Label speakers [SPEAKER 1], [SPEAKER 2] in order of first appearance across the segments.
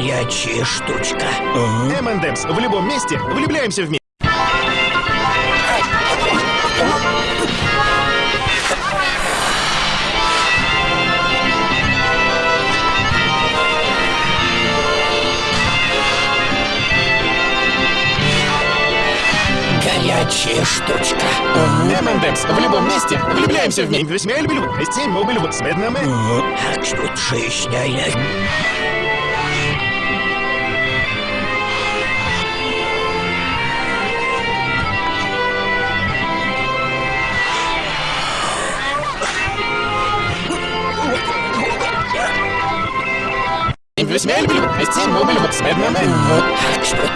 [SPEAKER 1] Горячая штучка.
[SPEAKER 2] M&M's в любом месте влюбляемся вместе.
[SPEAKER 1] Горячая штучка.
[SPEAKER 2] M&M's в любом месте влюбляемся вместе. Весьма люблю. Вести мобиль в цветном.
[SPEAKER 1] А что шишняя?
[SPEAKER 2] Весьма люблю. Вести мобиль в цветном.
[SPEAKER 1] А что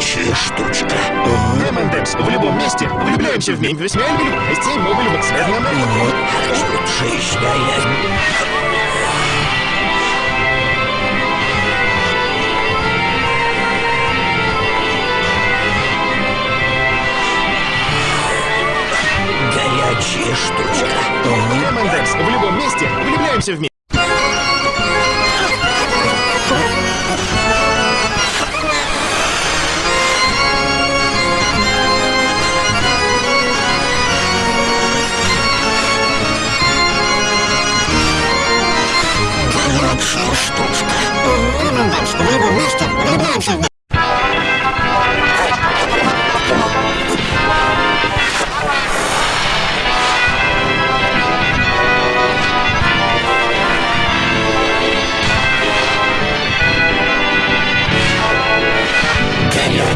[SPEAKER 1] Горячая штучка.
[SPEAKER 2] M&M's в любом месте влюбляемся вместе. Весьма люблю. Вести мобиль в цветном.
[SPEAKER 1] А что шишняя? Горячая штучка.
[SPEAKER 2] M&M's в любом месте влюбляемся вместе.
[SPEAKER 1] Горячая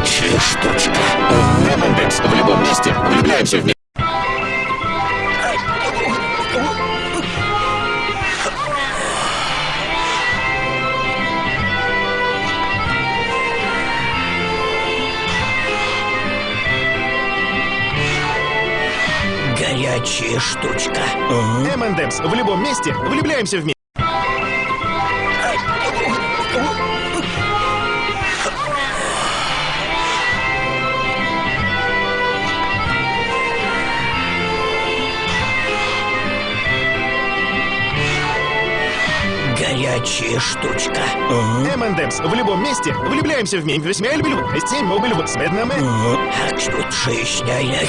[SPEAKER 1] Горячая штучка.
[SPEAKER 2] M&M's в любом месте влюбляемся вместе.
[SPEAKER 1] Горячая штучка.
[SPEAKER 2] M&M's в любом месте влюбляемся вместе.
[SPEAKER 1] Горячая штучка.
[SPEAKER 2] M&M's в любом месте влюбляемся вместе. Весьма люблю. Вести мобиль в цветном.
[SPEAKER 1] А что шишняя?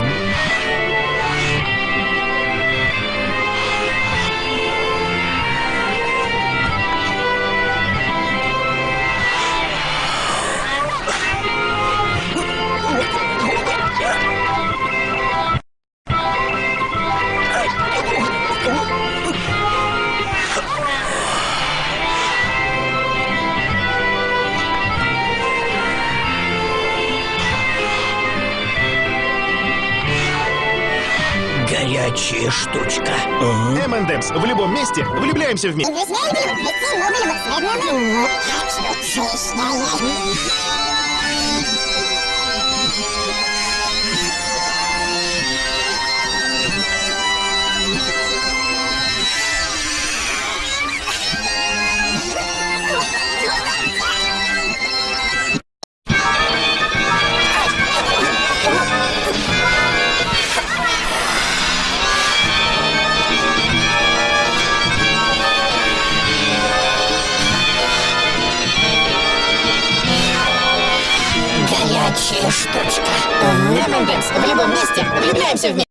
[SPEAKER 1] Горячая штучка.
[SPEAKER 2] M&M's в любом месте влюбляемся вместе.
[SPEAKER 3] Горячая штучка.
[SPEAKER 1] Мы Бэмбекс, в любом месте влюбляемся в нее.